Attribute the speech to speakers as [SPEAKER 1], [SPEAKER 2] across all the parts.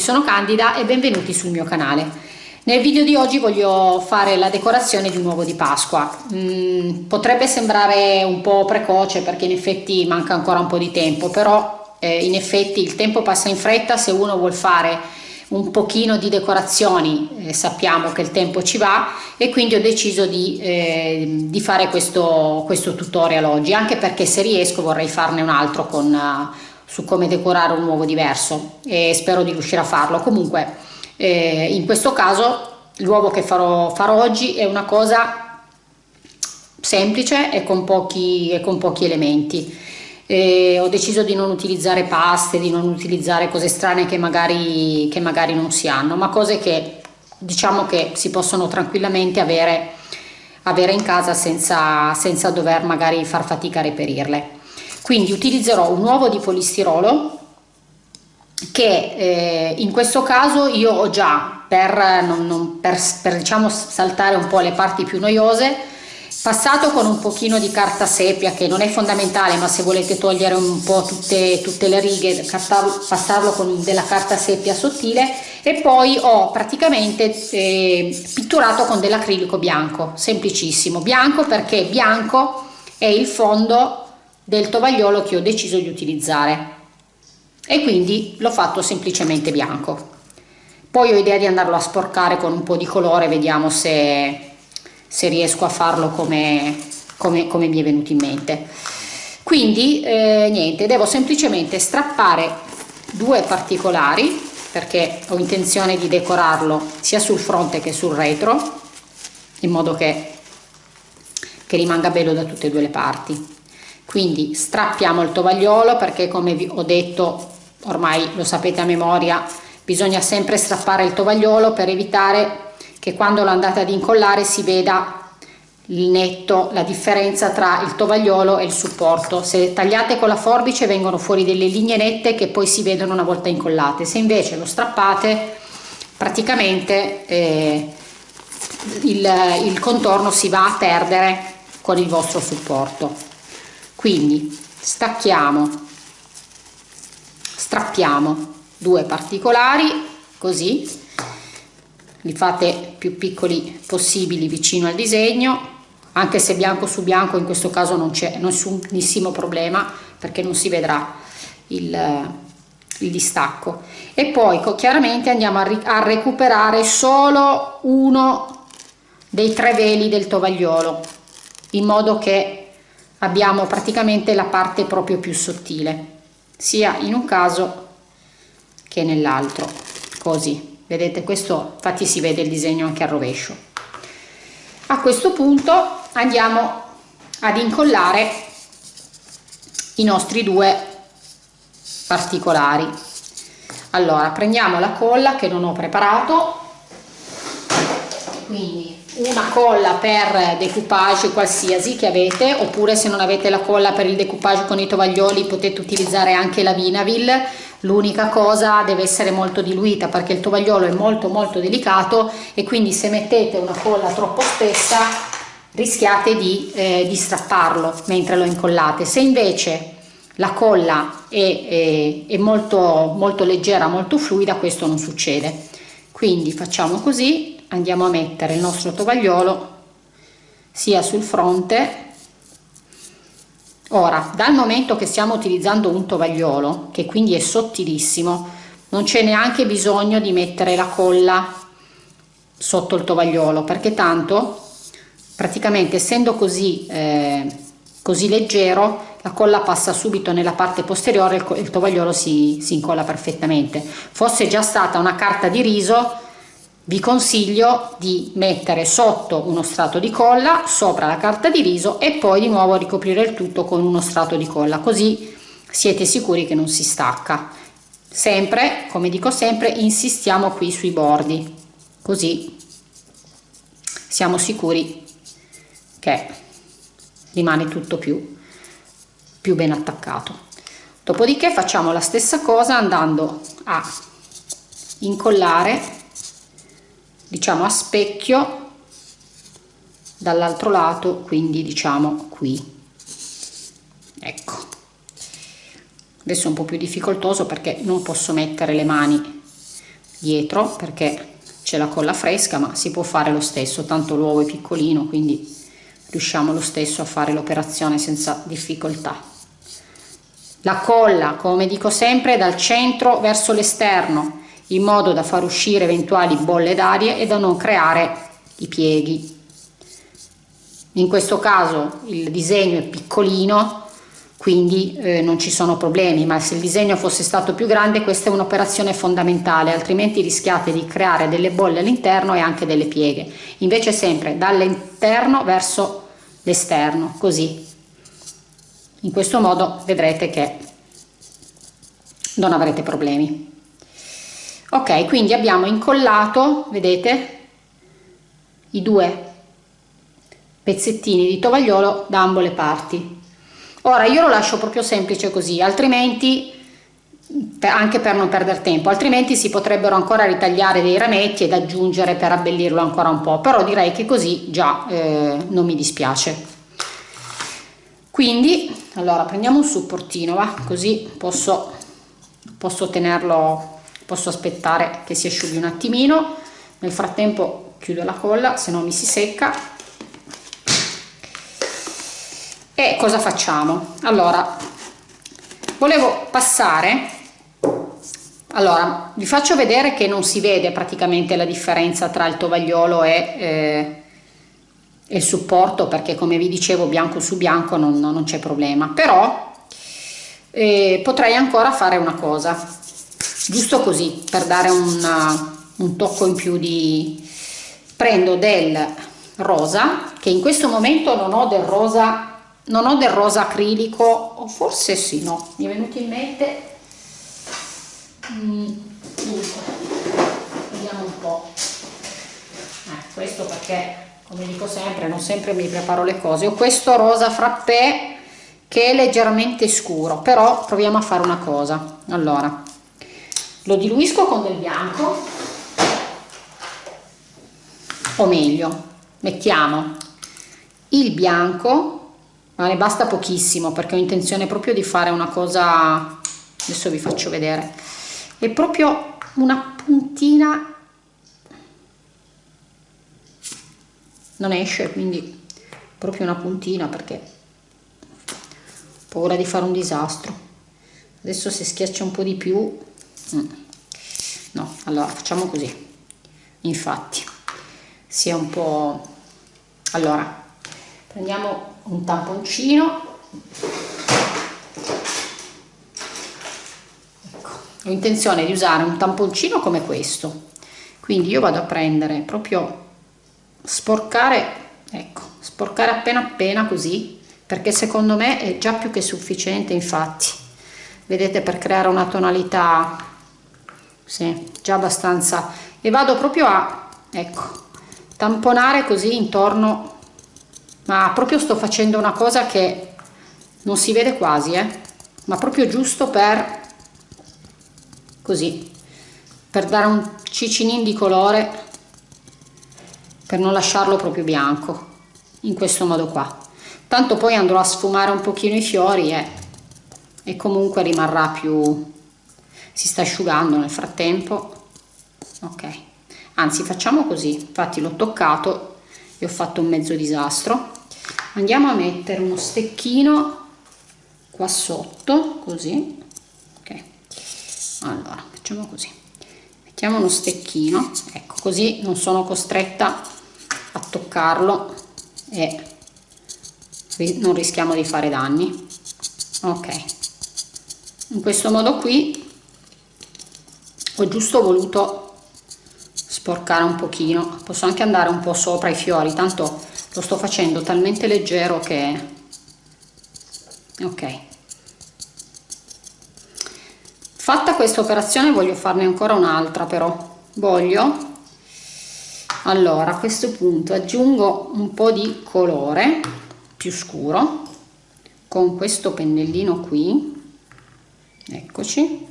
[SPEAKER 1] Tutti, sono Candida e benvenuti sul mio canale. Nel video di oggi voglio fare la decorazione di un uovo di Pasqua. Mm, potrebbe sembrare un po' precoce perché in effetti manca ancora un po' di tempo, però eh, in effetti il tempo passa in fretta se uno vuol fare un pochino di decorazioni eh, sappiamo che il tempo ci va e quindi ho deciso di, eh, di fare questo, questo, tutorial oggi anche perché se riesco vorrei farne un altro con, uh, su come decorare un uovo diverso e spero di riuscire a farlo comunque eh, in questo caso l'uovo che farò, farò oggi è una cosa semplice e con pochi, e con pochi elementi eh, ho deciso di non utilizzare paste, di non utilizzare cose strane che magari, che magari non si hanno, ma cose che diciamo che si possono tranquillamente avere, avere in casa senza, senza dover magari far fatica a reperirle. Quindi utilizzerò un uovo di polistirolo che eh, in questo caso io ho già per, non, non, per, per diciamo saltare un po' le parti più noiose passato con un pochino di carta sepia che non è fondamentale ma se volete togliere un po' tutte, tutte le righe passarlo con della carta sepia sottile e poi ho praticamente eh, pitturato con dell'acrilico bianco semplicissimo. Bianco perché bianco è il fondo del tovagliolo che ho deciso di utilizzare. E quindi l'ho fatto semplicemente bianco. Poi ho idea di andarlo a sporcare con un po' di colore vediamo se se riesco a farlo come, come, come mi è venuto in mente. Quindi eh, niente devo semplicemente strappare due particolari perché ho intenzione di decorarlo sia sul fronte che sul retro in modo che, che rimanga bello da tutte e due le parti quindi strappiamo il tovagliolo perché come vi ho detto ormai lo sapete a memoria bisogna sempre strappare il tovagliolo per evitare che quando lo andate ad incollare si veda il netto, la differenza tra il tovagliolo e il supporto. Se tagliate con la forbice vengono fuori delle linee nette che poi si vedono una volta incollate. Se invece lo strappate praticamente eh, il, il contorno si va a perdere con il vostro supporto. Quindi stacchiamo, strappiamo due particolari così li fate più piccoli possibili vicino al disegno anche se bianco su bianco in questo caso non c'è nessunissimo problema perché non si vedrà il, il distacco. E poi chiaramente andiamo a, a recuperare solo uno dei tre veli del tovagliolo in modo che abbiamo praticamente la parte proprio più sottile sia in un caso che nell'altro. Così vedete questo infatti si vede il disegno anche al rovescio. A questo punto andiamo ad incollare i nostri due particolari. Allora prendiamo la colla che non ho preparato. Quindi una colla per decoupage qualsiasi che avete oppure se non avete la colla per il decoupage con i tovaglioli potete utilizzare anche la Vinavil. L'unica cosa deve essere molto diluita perché il tovagliolo è molto molto delicato e quindi se mettete una colla troppo spessa rischiate di, eh, di strapparlo mentre lo incollate. Se invece la colla è, è, è molto molto leggera molto fluida questo non succede. Quindi facciamo così andiamo a mettere il nostro tovagliolo sia sul fronte Ora, dal momento che stiamo utilizzando un tovagliolo, che quindi è sottilissimo, non c'è neanche bisogno di mettere la colla sotto il tovagliolo, perché tanto, praticamente essendo così, eh, così leggero, la colla passa subito nella parte posteriore e il tovagliolo si, si incolla perfettamente. Fosse già stata una carta di riso, vi consiglio di mettere sotto uno strato di colla sopra la carta di riso e poi di nuovo ricoprire il tutto con uno strato di colla così siete sicuri che non si stacca. Sempre come dico sempre insistiamo qui sui bordi così siamo sicuri che rimane tutto più più ben attaccato. Dopodiché facciamo la stessa cosa andando a incollare diciamo a specchio dall'altro lato quindi diciamo qui. Ecco. Adesso è un po più difficoltoso perché non posso mettere le mani dietro perché c'è la colla fresca ma si può fare lo stesso tanto l'uovo è piccolino quindi riusciamo lo stesso a fare l'operazione senza difficoltà. La colla come dico sempre dal centro verso l'esterno in modo da far uscire eventuali bolle d'aria e da non creare i pieghi. In questo caso il disegno è piccolino quindi eh, non ci sono problemi ma se il disegno fosse stato più grande questa è un'operazione fondamentale altrimenti rischiate di creare delle bolle all'interno e anche delle pieghe. Invece sempre dall'interno verso l'esterno così. In questo modo vedrete che non avrete problemi ok quindi abbiamo incollato vedete i due pezzettini di tovagliolo da ambo le parti. Ora io lo lascio proprio semplice così altrimenti anche per non perdere tempo altrimenti si potrebbero ancora ritagliare dei rametti ed aggiungere per abbellirlo ancora un po' però direi che così già eh, non mi dispiace. Quindi allora prendiamo un supportino va così posso posso tenerlo posso aspettare che si asciughi un attimino. Nel frattempo chiudo la colla se no mi si secca. E cosa facciamo? Allora volevo passare. Allora vi faccio vedere che non si vede praticamente la differenza tra il tovagliolo e eh, il supporto perché come vi dicevo bianco su bianco non, non c'è problema. Però eh, potrei ancora fare una cosa giusto così per dare una, un tocco in più di prendo del rosa che in questo momento non ho del rosa non ho del rosa acrilico o forse sì no mi è venuto in mente mm, vediamo un po' eh, questo perché come dico sempre non sempre mi preparo le cose. Ho questo rosa frappè che è leggermente scuro però proviamo a fare una cosa. Allora lo diluisco con del bianco. O meglio mettiamo il bianco ma ne basta pochissimo perché ho intenzione proprio di fare una cosa adesso vi faccio vedere è proprio una puntina. Non esce quindi proprio una puntina perché ho paura di fare un disastro. Adesso se schiaccia un po' di più mm. no allora facciamo così infatti sia un po' allora prendiamo un tamponcino ecco. ho intenzione di usare un tamponcino come questo quindi io vado a prendere proprio sporcare ecco sporcare appena appena così perché secondo me è già più che sufficiente infatti vedete per creare una tonalità sì, già abbastanza. E vado proprio a ecco tamponare così intorno. Ma proprio sto facendo una cosa che non si vede quasi eh. Ma proprio giusto per così per dare un cicinin di colore per non lasciarlo proprio bianco in questo modo qua. Tanto poi andrò a sfumare un pochino i fiori e, e comunque rimarrà più si sta asciugando nel frattempo. Ok. Anzi facciamo così. Infatti l'ho toccato e ho fatto un mezzo disastro. Andiamo a mettere uno stecchino qua sotto così. Ok. Allora facciamo così. Mettiamo uno stecchino. Ecco così non sono costretta a toccarlo e non rischiamo di fare danni. Ok. In questo modo qui ho giusto voluto sporcare un pochino. Posso anche andare un po sopra i fiori tanto lo sto facendo talmente leggero che ok. Fatta questa operazione voglio farne ancora un'altra però. Voglio. Allora a questo punto aggiungo un po di colore più scuro con questo pennellino qui. Eccoci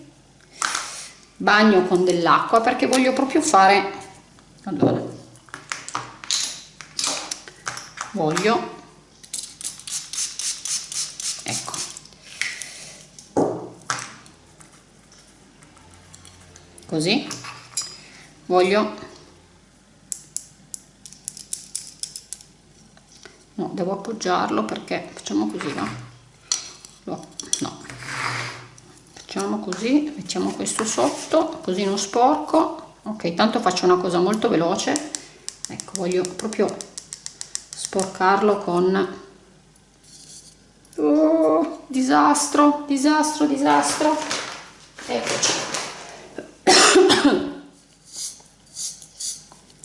[SPEAKER 1] bagno con dell'acqua perché voglio proprio fare allora voglio ecco così voglio no devo appoggiarlo perché facciamo così no no. Facciamo così mettiamo questo sotto così non sporco. Ok tanto faccio una cosa molto veloce. Ecco voglio proprio sporcarlo con oh, disastro disastro disastro. Eccoci.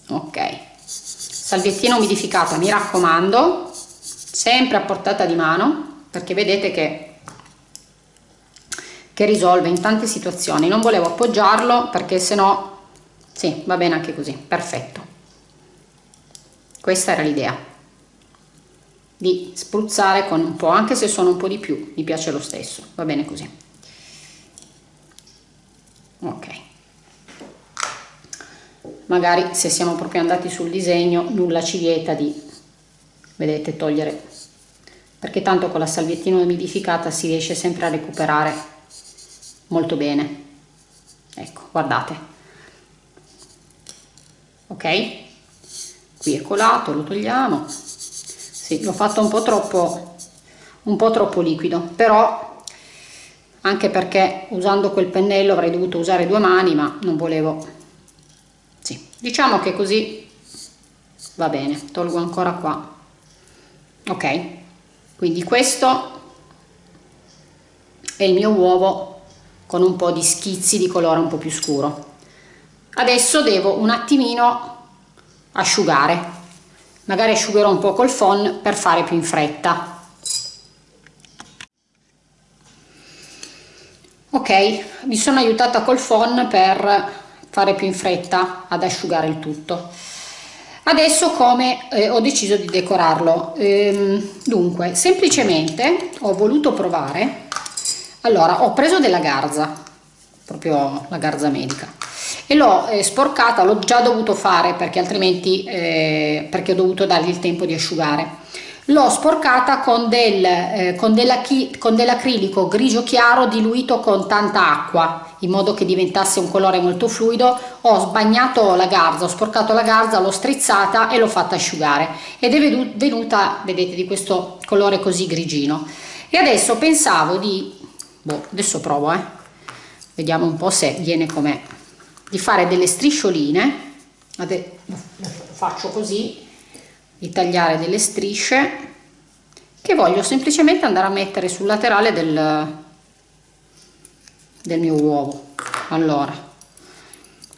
[SPEAKER 1] Ok. Salviettina umidificata mi raccomando. Sempre a portata di mano perché vedete che che risolve in tante situazioni. Non volevo appoggiarlo perché se no sì va bene anche così perfetto. Questa era l'idea. Di spruzzare con un po' anche se sono un po' di più mi piace lo stesso va bene così. Ok. Magari se siamo proprio andati sul disegno nulla ci vieta di vedete togliere perché tanto con la salviettina umidificata si riesce sempre a recuperare molto bene. Ecco guardate. Ok? Qui è colato lo togliamo. Sì, l'ho fatto un po' troppo un po' troppo liquido però anche perché usando quel pennello avrei dovuto usare due mani ma non volevo. Sì, diciamo che così va bene. Tolgo ancora qua. Ok. Quindi questo è il mio uovo con un po' di schizzi di colore un po' più scuro. Adesso devo un attimino asciugare. Magari asciugherò un po' col phon per fare più in fretta. Ok mi sono aiutata col phon per fare più in fretta ad asciugare il tutto. Adesso come eh, ho deciso di decorarlo. Ehm, dunque semplicemente ho voluto provare allora ho preso della garza proprio la garza medica e l'ho eh, sporcata l'ho già dovuto fare perché altrimenti eh, perché ho dovuto dargli il tempo di asciugare. L'ho sporcata con, del, eh, con, con dell'acrilico grigio chiaro diluito con tanta acqua in modo che diventasse un colore molto fluido. Ho sbagnato la garza ho sporcato la garza l'ho strizzata e l'ho fatta asciugare. Ed è venuta vedete di questo colore così grigino e adesso pensavo di boh, adesso provo eh. Vediamo un po' se viene com'è. Di fare delle striscioline faccio così di tagliare delle strisce che voglio semplicemente andare a mettere sul laterale del, del mio uovo. Allora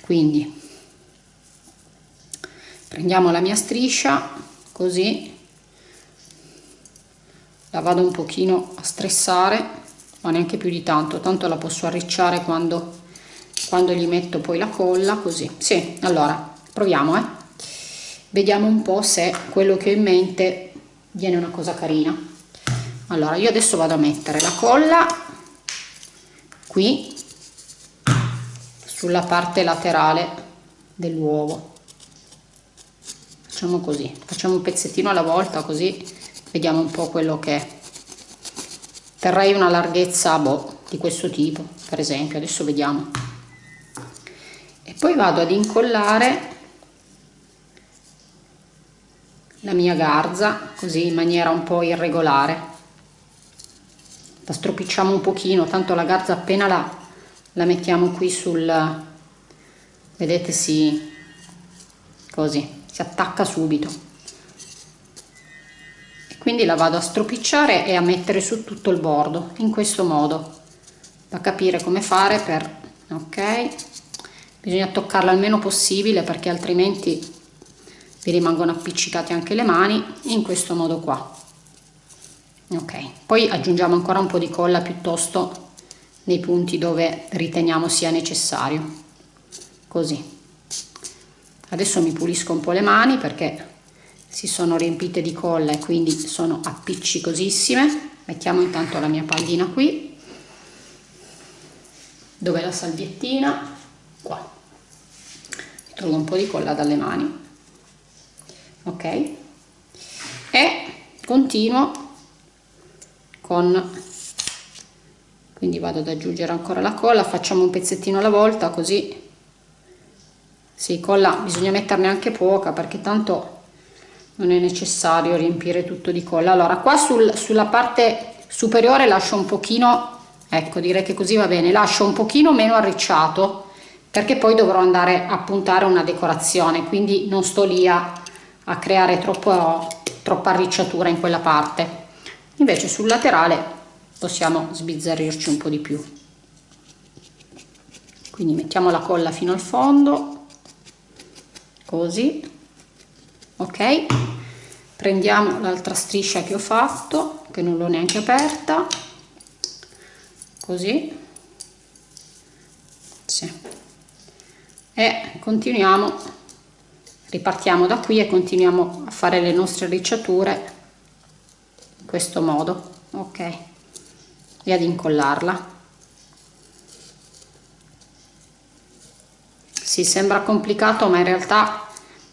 [SPEAKER 1] quindi prendiamo la mia striscia così la vado un pochino a stressare ma neanche più di tanto tanto la posso arricciare quando quando gli metto poi la colla così. Sì allora proviamo eh. Vediamo un po se quello che ho in mente viene una cosa carina. Allora io adesso vado a mettere la colla qui sulla parte laterale dell'uovo. Facciamo così facciamo un pezzettino alla volta così vediamo un po quello che terrei una larghezza boh, di questo tipo per esempio. Adesso vediamo. E poi vado ad incollare la mia garza così in maniera un po' irregolare. La stropicciamo un pochino tanto la garza appena la, la mettiamo qui sul vedete si così si attacca subito quindi la vado a stropicciare e a mettere su tutto il bordo in questo modo. Da capire come fare per ok. Bisogna toccarla il meno possibile perché altrimenti vi rimangono appiccicate anche le mani in questo modo qua. Ok poi aggiungiamo ancora un po di colla piuttosto nei punti dove riteniamo sia necessario. Così. Adesso mi pulisco un po' le mani perché si sono riempite di colla e quindi sono appiccicosissime. Mettiamo intanto la mia pallina qui. Dove la salviettina? Qua. Mi un po' di colla dalle mani. Ok. E continuo con quindi vado ad aggiungere ancora la colla facciamo un pezzettino alla volta così. Sì, colla bisogna metterne anche poca perché tanto non è necessario riempire tutto di colla. Allora qua sul, sulla parte superiore lascio un pochino ecco direi che così va bene lascio un pochino meno arricciato perché poi dovrò andare a puntare una decorazione quindi non sto lì a, a creare troppo, troppa arricciatura in quella parte. Invece sul laterale possiamo sbizzarrirci un po' di più. Quindi mettiamo la colla fino al fondo così ok? Prendiamo l'altra striscia che ho fatto che non l'ho neanche aperta. Così. Sì. e continuiamo. Ripartiamo da qui e continuiamo a fare le nostre ricciature in questo modo. Ok? E ad incollarla. Si sembra complicato ma in realtà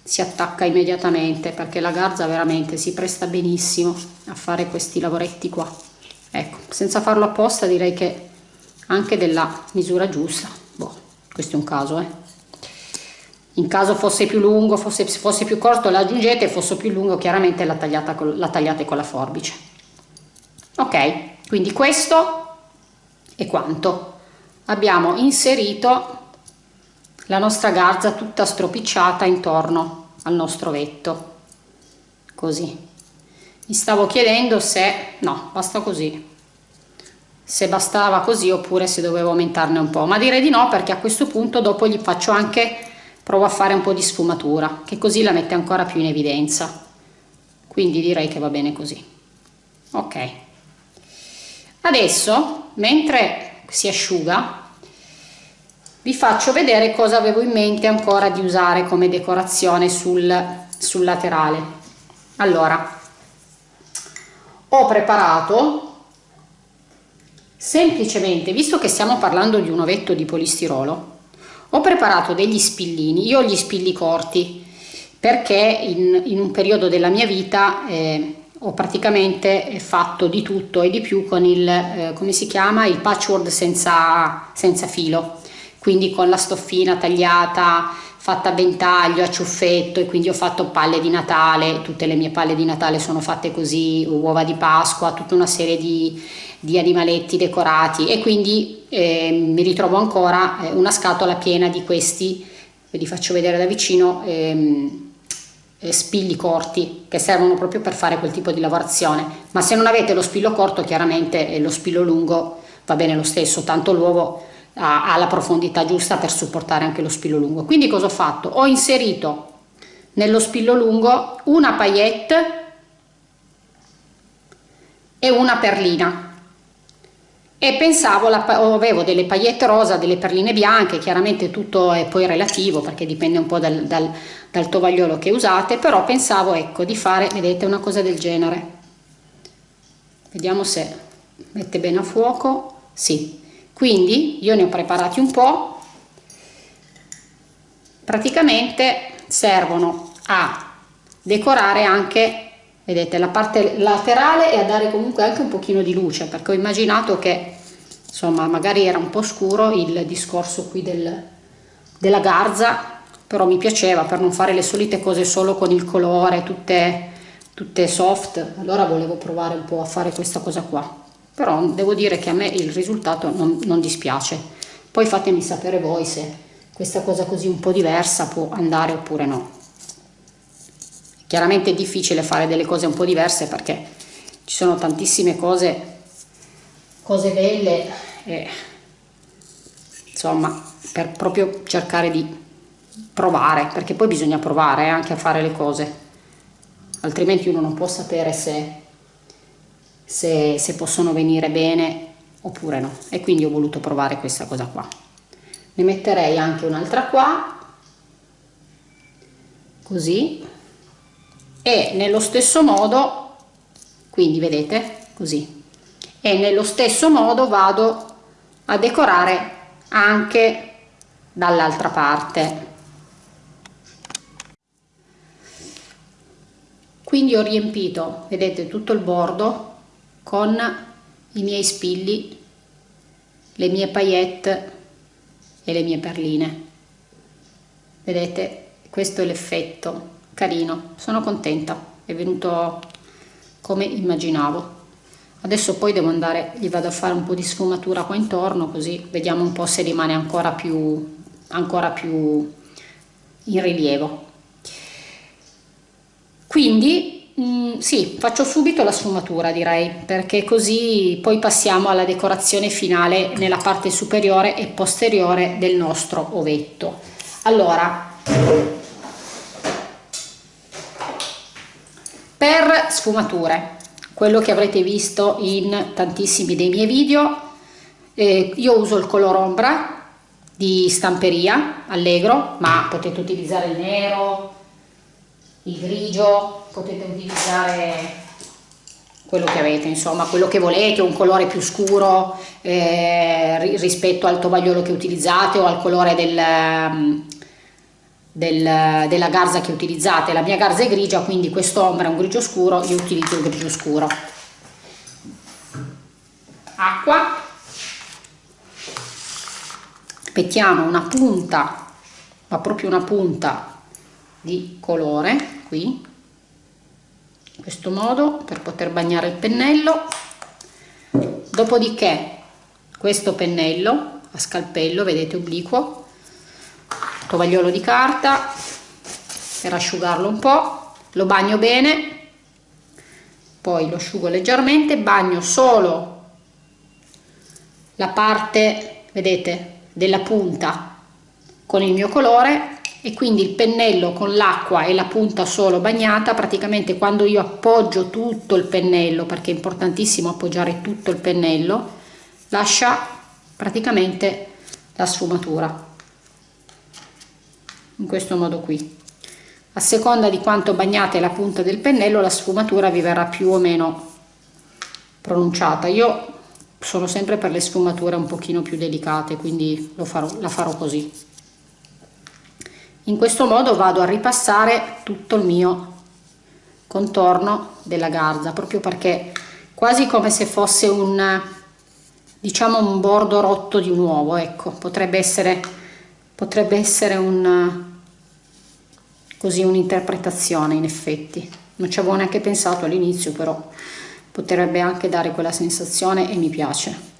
[SPEAKER 1] si attacca immediatamente perché la garza veramente si presta benissimo a fare questi lavoretti qua. Ecco senza farlo apposta direi che anche della misura giusta boh, questo è un caso eh. In caso fosse più lungo fosse, fosse più corto la aggiungete fosse più lungo chiaramente la, con, la tagliate con la forbice. Ok quindi questo è quanto. Abbiamo inserito la nostra garza tutta stropicciata intorno al nostro vetto. Così. Mi stavo chiedendo se no basta così. Se bastava così oppure se dovevo aumentarne un po' ma direi di no perché a questo punto dopo gli faccio anche provo a fare un po' di sfumatura che così la mette ancora più in evidenza. Quindi direi che va bene così. Ok. Adesso mentre si asciuga vi faccio vedere cosa avevo in mente ancora di usare come decorazione sul, sul laterale. Allora ho preparato semplicemente visto che stiamo parlando di un ovetto di polistirolo ho preparato degli spillini. Io ho gli spilli corti perché in, in un periodo della mia vita eh, ho praticamente fatto di tutto e di più con il eh, come si chiama? Il patchwork senza, senza filo quindi con la stoffina tagliata, fatta a ventaglio, a ciuffetto e quindi ho fatto palle di Natale, tutte le mie palle di Natale sono fatte così, uova di Pasqua, tutta una serie di, di animaletti decorati. E quindi eh, mi ritrovo ancora eh, una scatola piena di questi, ve li faccio vedere da vicino, ehm, eh, spilli corti che servono proprio per fare quel tipo di lavorazione, ma se non avete lo spillo corto chiaramente eh, lo spillo lungo va bene lo stesso, tanto l'uovo ha, la profondità giusta per supportare anche lo spillo lungo. Quindi cosa ho fatto? Ho inserito nello spillo lungo una paillette e una perlina e pensavo, la, avevo delle paillette rosa, delle perline bianche, chiaramente tutto è poi relativo perché dipende un po' dal, dal, dal tovagliolo che usate, però pensavo ecco di fare, vedete, una cosa del genere. Vediamo se mette bene a fuoco, sì, quindi io ne ho preparati un po' praticamente servono a decorare anche vedete la parte laterale e a dare comunque anche un pochino di luce perché ho immaginato che insomma magari era un po' scuro il discorso qui del, della garza però mi piaceva per non fare le solite cose solo con il colore tutte, tutte soft. Allora volevo provare un po' a fare questa cosa qua però devo dire che a me il risultato non, non dispiace. Poi fatemi sapere voi se questa cosa così un po' diversa può andare oppure no. Chiaramente è difficile fare delle cose un po' diverse perché ci sono tantissime cose cose belle e, insomma per proprio cercare di provare perché poi bisogna provare anche a fare le cose. Altrimenti uno non può sapere se se, se possono venire bene oppure no. E quindi ho voluto provare questa cosa qua. Ne metterei anche un'altra qua così. E nello stesso modo quindi vedete così. E nello stesso modo vado a decorare anche dall'altra parte. Quindi ho riempito vedete tutto il bordo con i miei spilli, le mie paillette e le mie perline. vedete questo è l'effetto carino. Sono contenta è venuto come immaginavo. Adesso poi devo andare gli vado a fare un po di sfumatura qua intorno così vediamo un po se rimane ancora più ancora più in rilievo. Quindi mm, sì faccio subito la sfumatura direi perché così poi passiamo alla decorazione finale nella parte superiore e posteriore del nostro ovetto. Allora per sfumature quello che avrete visto in tantissimi dei miei video eh, io uso il color ombra di stamperia allegro ma potete utilizzare il nero il grigio potete utilizzare quello che avete insomma quello che volete un colore più scuro eh, rispetto al tovagliolo che utilizzate o al colore del, del, della garza che utilizzate. La mia garza è grigia quindi quest'ombra è un grigio scuro io utilizzo il grigio scuro. Acqua. Mettiamo una punta ma proprio una punta di colore qui in questo modo per poter bagnare il pennello. Dopodiché questo pennello a scalpello vedete obliquo tovagliolo di carta per asciugarlo un po' lo bagno bene poi lo asciugo leggermente bagno solo la parte vedete della punta con il mio colore e quindi il pennello con l'acqua e la punta solo bagnata praticamente quando io appoggio tutto il pennello perché è importantissimo appoggiare tutto il pennello lascia praticamente la sfumatura. In questo modo qui. A seconda di quanto bagnate la punta del pennello la sfumatura vi verrà più o meno pronunciata. Io sono sempre per le sfumature un pochino più delicate quindi farò, la farò così in questo modo vado a ripassare tutto il mio contorno della garza proprio perché quasi come se fosse un diciamo un bordo rotto di un uovo ecco. Potrebbe essere potrebbe essere un così un'interpretazione in effetti. Non ci avevo neanche pensato all'inizio però potrebbe anche dare quella sensazione e mi piace.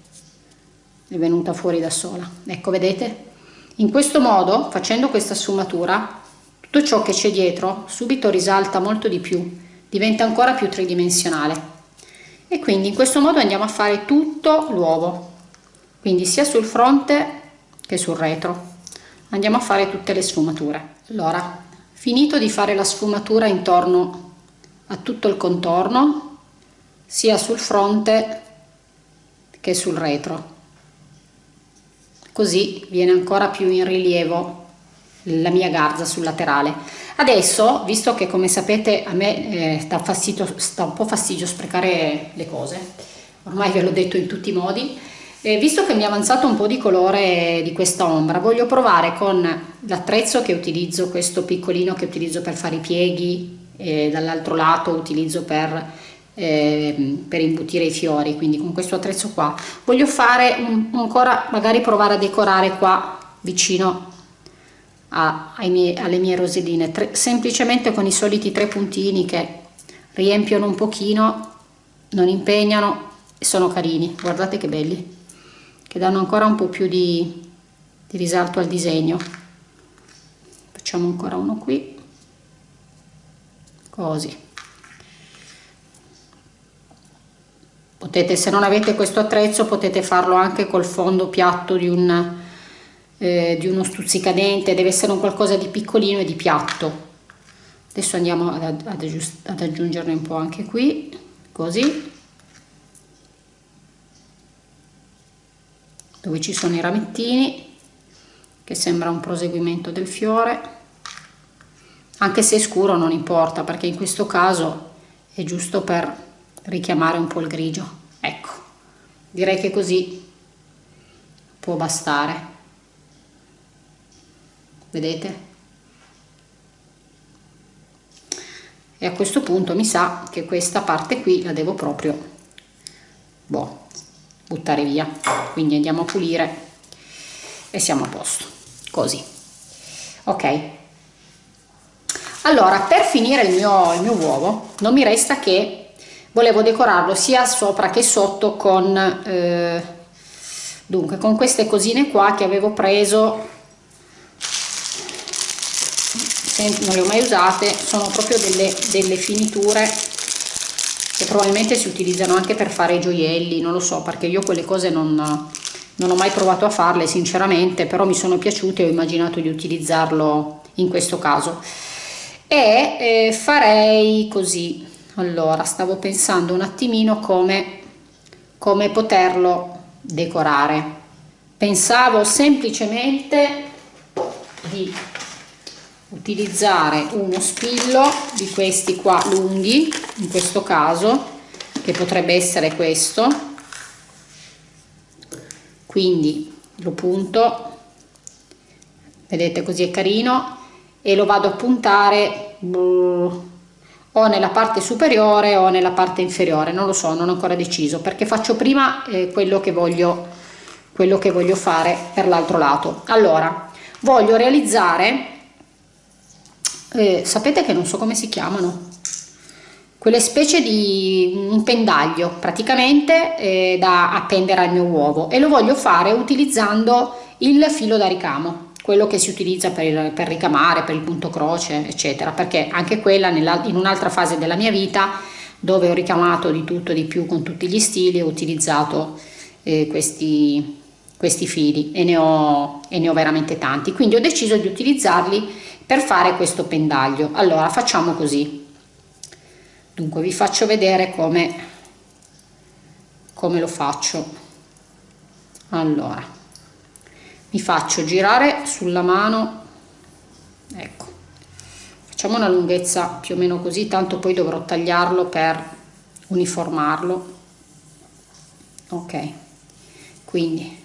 [SPEAKER 1] È venuta fuori da sola. Ecco vedete in questo modo facendo questa sfumatura tutto ciò che c'è dietro subito risalta molto di più diventa ancora più tridimensionale. E quindi in questo modo andiamo a fare tutto l'uovo quindi sia sul fronte che sul retro. Andiamo a fare tutte le sfumature. Allora finito di fare la sfumatura intorno a tutto il contorno sia sul fronte che sul retro così viene ancora più in rilievo la mia garza sul laterale. Adesso visto che come sapete a me eh, sta, fastidio, sta un po' fastidio sprecare le cose ormai ve l'ho detto in tutti i modi eh, visto che mi è avanzato un po' di colore di questa ombra voglio provare con l'attrezzo che utilizzo questo piccolino che utilizzo per fare i pieghi e dall'altro lato utilizzo per eh, per imbutire i fiori quindi con questo attrezzo qua. Voglio fare un, ancora magari provare a decorare qua vicino a, miei, alle mie roselline tre, semplicemente con i soliti tre puntini che riempiono un pochino non impegnano e sono carini. Guardate che belli che danno ancora un po più di, di risalto al disegno. Facciamo ancora uno qui. Così potete se non avete questo attrezzo potete farlo anche col fondo piatto di, un, eh, di uno stuzzicadente. Deve essere un qualcosa di piccolino e di piatto. Adesso andiamo ad, ad, ad aggiungerne un po' anche qui così. Dove ci sono i ramettini che sembra un proseguimento del fiore. Anche se è scuro non importa perché in questo caso è giusto per richiamare un po' il grigio. Ecco direi che così può bastare. Vedete? E a questo punto mi sa che questa parte qui la devo proprio boh, buttare via. Quindi andiamo a pulire e siamo a posto. Così. Ok. Allora per finire il mio, il mio uovo non mi resta che volevo decorarlo sia sopra che sotto con eh, dunque con queste cosine qua che avevo preso. Non le ho mai usate sono proprio delle, delle finiture che probabilmente si utilizzano anche per fare i gioielli non lo so perché io quelle cose non, non ho mai provato a farle sinceramente però mi sono piaciute e ho immaginato di utilizzarlo in questo caso. E eh, farei così allora stavo pensando un attimino come come poterlo decorare. Pensavo semplicemente di utilizzare uno spillo di questi qua lunghi in questo caso che potrebbe essere questo. Quindi lo punto vedete così è carino e lo vado a puntare o nella parte superiore o nella parte inferiore non lo so non ho ancora deciso perché faccio prima eh, quello che voglio quello che voglio fare per l'altro lato. Allora voglio realizzare eh, sapete che non so come si chiamano? Quelle specie di un pendaglio praticamente eh, da appendere al mio uovo e lo voglio fare utilizzando il filo da ricamo quello che si utilizza per, per ricamare per il punto croce eccetera. Perché anche quella in un'altra fase della mia vita dove ho ricamato di tutto e di più con tutti gli stili ho utilizzato eh, questi questi fili e ne, ho, e ne ho veramente tanti. Quindi ho deciso di utilizzarli per fare questo pendaglio. Allora facciamo così. Dunque vi faccio vedere come come lo faccio. Allora mi faccio girare sulla mano. Ecco. Facciamo una lunghezza più o meno così tanto poi dovrò tagliarlo per uniformarlo. Ok. Quindi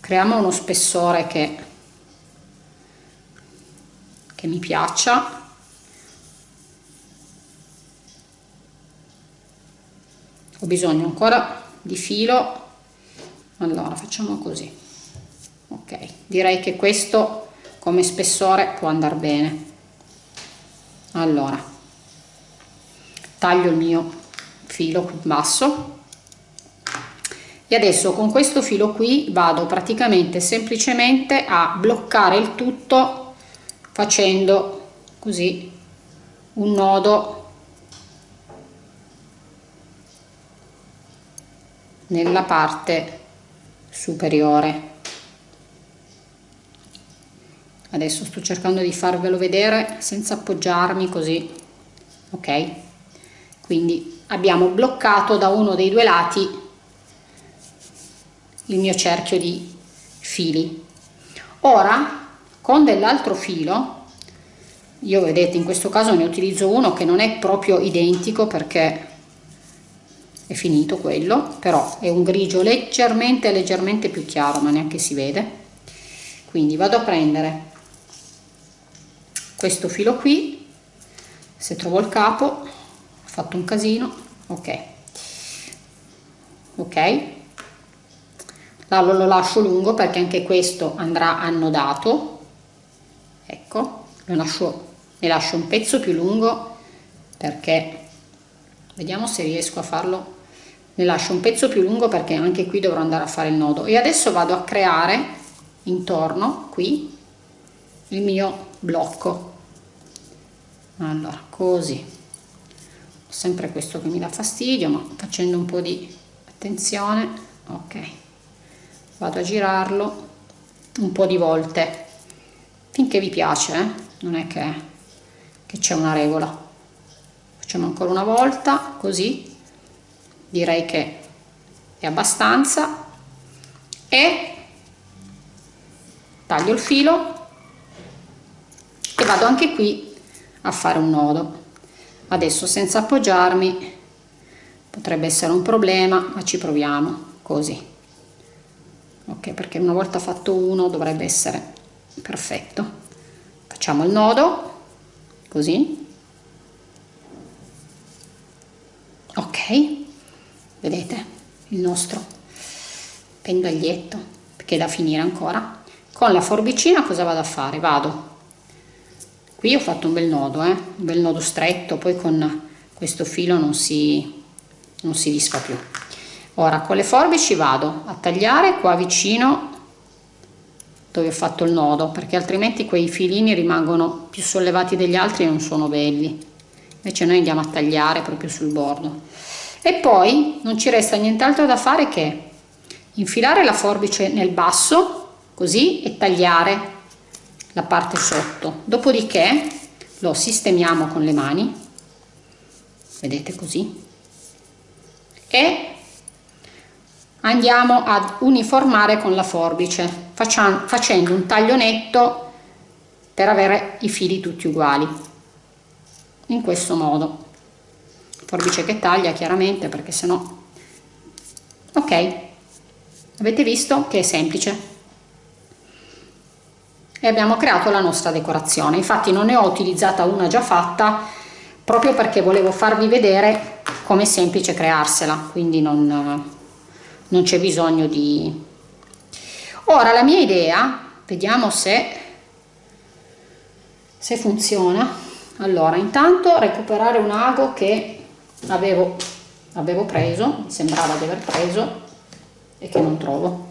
[SPEAKER 1] creiamo uno spessore che che mi piaccia. Ho bisogno ancora di filo. Allora facciamo così ok direi che questo come spessore può andare bene. Allora taglio il mio filo qui basso. E adesso con questo filo qui vado praticamente semplicemente a bloccare il tutto facendo così un nodo nella parte superiore adesso sto cercando di farvelo vedere senza appoggiarmi così ok? Quindi abbiamo bloccato da uno dei due lati il mio cerchio di fili. Ora con dell'altro filo io vedete in questo caso ne utilizzo uno che non è proprio identico perché è finito quello però è un grigio leggermente leggermente più chiaro ma neanche si vede. Quindi vado a prendere questo filo qui. Se trovo il capo ho fatto un casino. Ok. Ok. Lo lascio lungo perché anche questo andrà annodato. Ecco. Lo lascio, ne lascio un pezzo più lungo perché vediamo se riesco a farlo. Ne lascio un pezzo più lungo perché anche qui dovrò andare a fare il nodo. E adesso vado a creare intorno qui il mio blocco allora così. Ho sempre questo che mi dà fastidio ma facendo un po' di attenzione ok. Vado a girarlo un po' di volte. Finché vi piace eh? non è che, che c'è una regola. Facciamo ancora una volta così. Direi che è abbastanza. E taglio il filo. E vado anche qui a fare un nodo. Adesso senza appoggiarmi potrebbe essere un problema ma ci proviamo così. Ok perché una volta fatto uno dovrebbe essere perfetto. Facciamo il nodo così. Ok vedete il nostro pendaglietto che è da finire ancora. Con la forbicina cosa vado a fare? Vado qui ho fatto un bel nodo eh? un bel nodo stretto poi con questo filo non si non si disfa più. Ora con le forbici vado a tagliare qua vicino dove ho fatto il nodo perché altrimenti quei filini rimangono più sollevati degli altri e non sono belli. Invece noi andiamo a tagliare proprio sul bordo. E poi non ci resta nient'altro da fare che infilare la forbice nel basso così e tagliare la parte sotto. Dopodiché lo sistemiamo con le mani vedete così e andiamo ad uniformare con la forbice facendo un taglio netto per avere i fili tutti uguali in questo modo. Forbice che taglia chiaramente perché sennò ok. Avete visto che è semplice e abbiamo creato la nostra decorazione. Infatti non ne ho utilizzata una già fatta proprio perché volevo farvi vedere come è semplice crearsela. Quindi non, non c'è bisogno di ora la mia idea vediamo se se funziona. Allora intanto recuperare un ago che avevo avevo preso mi sembrava di aver preso e che non trovo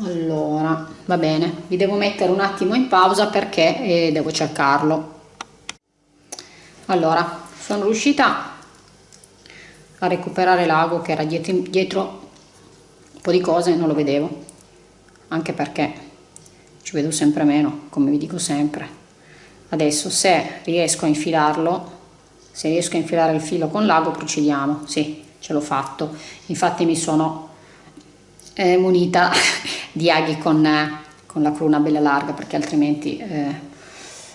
[SPEAKER 1] allora va bene vi devo mettere un attimo in pausa perché eh, devo cercarlo. Allora sono riuscita a recuperare l'ago che era dietro, dietro un po' di cose non lo vedevo. Anche perché ci vedo sempre meno come vi dico sempre. Adesso se riesco a infilarlo se riesco a infilare il filo con l'ago procediamo. Sì ce l'ho fatto. Infatti mi sono eh, munita di aghi con, eh, con, la cruna bella larga perché altrimenti eh,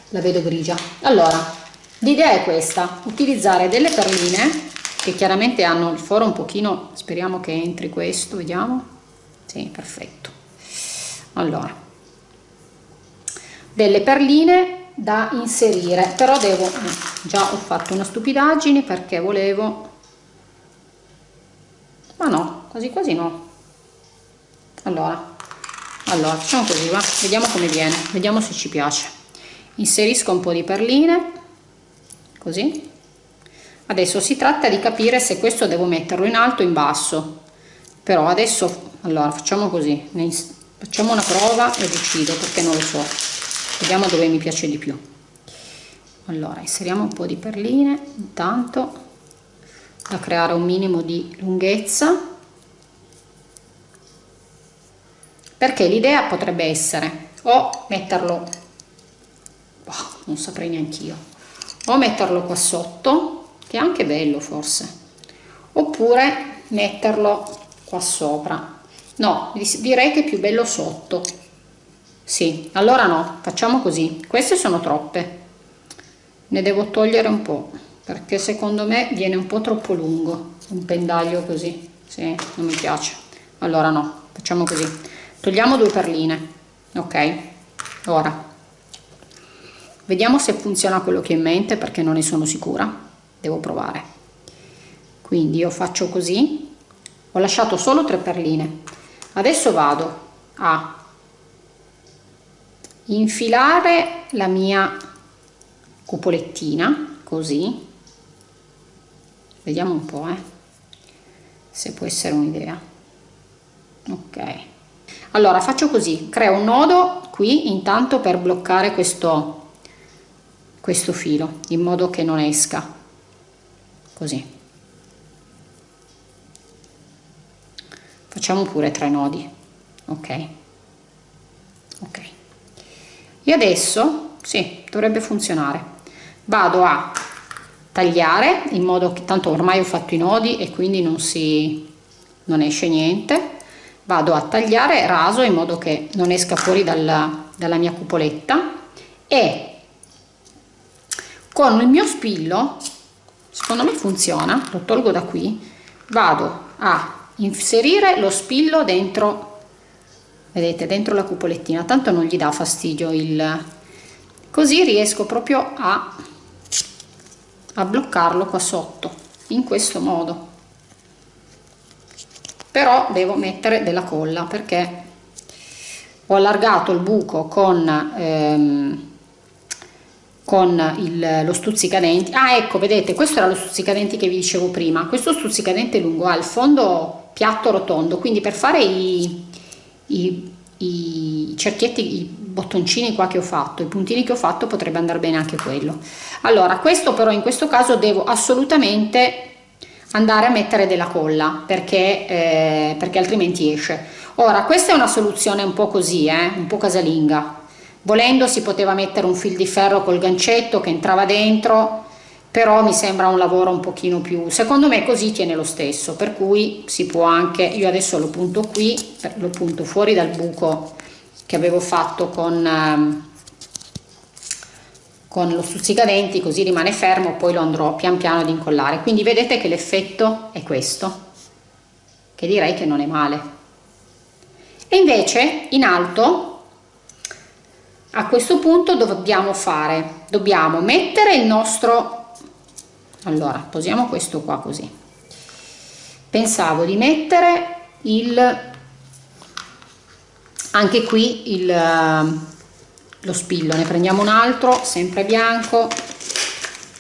[SPEAKER 1] la vedo grigia. Allora l'idea è questa utilizzare delle perline che chiaramente hanno il foro un pochino speriamo che entri questo vediamo. Sì perfetto. Allora delle perline da inserire però devo già ho fatto una stupidaggine perché volevo ma no quasi quasi no. Allora allora facciamo così va? Vediamo come viene vediamo se ci piace. Inserisco un po di perline così. Adesso si tratta di capire se questo devo metterlo in alto o in basso. Però adesso allora facciamo così facciamo una prova e decido perché non lo so. Vediamo dove mi piace di più. Allora inseriamo un po di perline intanto da creare un minimo di lunghezza perché l'idea potrebbe essere o metterlo oh, non saprei neanche io o metterlo qua sotto che è anche bello forse oppure metterlo qua sopra. No direi che è più bello sotto. Sì allora no facciamo così. Queste sono troppe. Ne devo togliere un po perché secondo me viene un po troppo lungo un pendaglio così. Sì, non mi piace. Allora no facciamo così togliamo due perline ok? Ora vediamo se funziona quello che ho in mente perché non ne sono sicura. Devo provare. Quindi io faccio così. Ho lasciato solo tre perline. Adesso vado a infilare la mia cupolettina così. Vediamo un po' eh, se può essere un'idea. Ok allora faccio così. Creo un nodo qui intanto per bloccare questo questo filo in modo che non esca. Così. Facciamo pure tre nodi. Ok. Ok. E adesso sì dovrebbe funzionare. Vado a tagliare in modo che tanto ormai ho fatto i nodi e quindi non si non esce niente vado a tagliare raso in modo che non esca fuori dalla, dalla mia cupoletta e con il mio spillo secondo me funziona lo tolgo da qui vado a inserire lo spillo dentro vedete dentro la cupolettina tanto non gli dà fastidio il così riesco proprio a, a bloccarlo qua sotto in questo modo però devo mettere della colla perché ho allargato il buco con ehm, con il, lo stuzzicadenti. Ah ecco vedete questo era lo stuzzicadenti che vi dicevo prima. Questo stuzzicadente lungo ha il fondo piatto rotondo quindi per fare i, i, i cerchietti i bottoncini qua che ho fatto i puntini che ho fatto potrebbe andare bene anche quello. Allora questo però in questo caso devo assolutamente andare a mettere della colla perché, eh, perché altrimenti esce. Ora questa è una soluzione un po' così eh, un po' casalinga. Volendo si poteva mettere un fil di ferro col gancetto che entrava dentro però mi sembra un lavoro un pochino più secondo me così tiene lo stesso per cui si può anche io adesso lo punto qui lo punto fuori dal buco che avevo fatto con ehm, con lo stuzzicadenti così rimane fermo poi lo andrò pian piano ad incollare. Quindi vedete che l'effetto è questo che direi che non è male. E invece in alto a questo punto dobbiamo fare dobbiamo mettere il nostro allora posiamo questo qua così. Pensavo di mettere il anche qui il lo spillo ne prendiamo un altro sempre bianco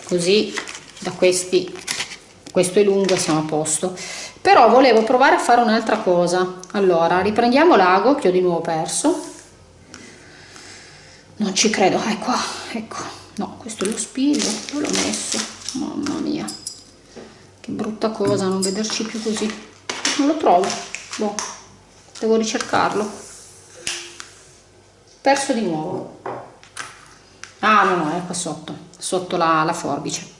[SPEAKER 1] così da questi. Questo è lungo e siamo a posto. Però volevo provare a fare un'altra cosa. Allora riprendiamo l'ago che ho di nuovo perso. Non ci credo qua ecco. No questo è lo spillo dove l'ho messo? Mamma mia. Che brutta cosa non vederci più così. Non lo trovo. Boh, devo ricercarlo perso di nuovo. Ah no no è qua sotto sotto la, la forbice.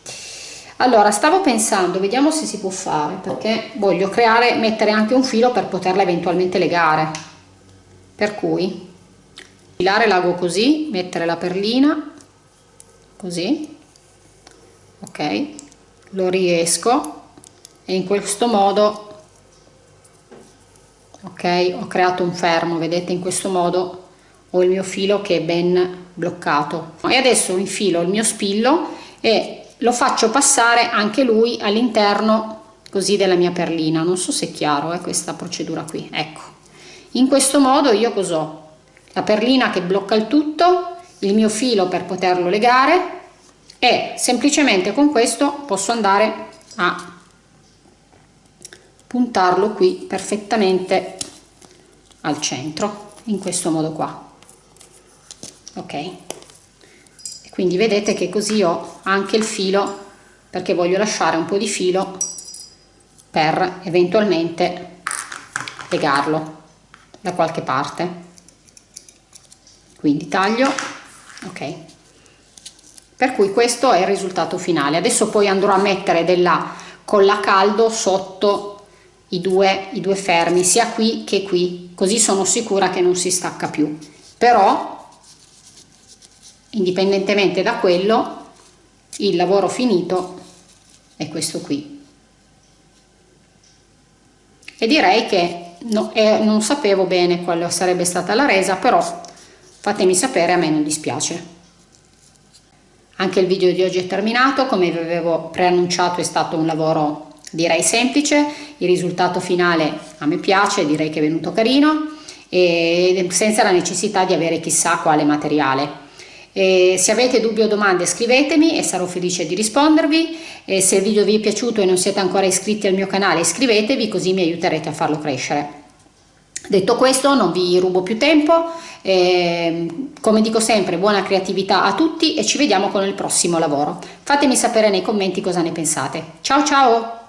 [SPEAKER 1] Allora stavo pensando vediamo se si può fare perché voglio creare mettere anche un filo per poterla eventualmente legare. Per cui filare l'ago così mettere la perlina così ok lo riesco e in questo modo ok ho creato un fermo vedete in questo modo ho il mio filo che è ben bloccato. E adesso infilo il mio spillo e lo faccio passare anche lui all'interno così della mia perlina. Non so se è chiaro è eh, questa procedura qui. Ecco. In questo modo io cos'ho? La perlina che blocca il tutto, il mio filo per poterlo legare e semplicemente con questo posso andare a puntarlo qui perfettamente al centro in questo modo qua ok. Quindi vedete che così ho anche il filo perché voglio lasciare un po di filo per eventualmente legarlo da qualche parte. Quindi taglio ok. Per cui questo è il risultato finale. Adesso poi andrò a mettere della colla caldo sotto i due, i due fermi sia qui che qui. Così sono sicura che non si stacca più. Però indipendentemente da quello il lavoro finito è questo qui. E direi che no, eh, non sapevo bene quale sarebbe stata la resa però fatemi sapere a me non dispiace. Anche il video di oggi è terminato come vi avevo preannunciato è stato un lavoro direi semplice. Il risultato finale a me piace direi che è venuto carino e senza la necessità di avere chissà quale materiale e se avete dubbi o domande scrivetemi e sarò felice di rispondervi e se il video vi è piaciuto e non siete ancora iscritti al mio canale iscrivetevi così mi aiuterete a farlo crescere Detto questo non vi rubo più tempo, eh, come dico sempre buona creatività a tutti e ci vediamo con il prossimo lavoro. Fatemi sapere nei commenti cosa ne pensate. Ciao ciao!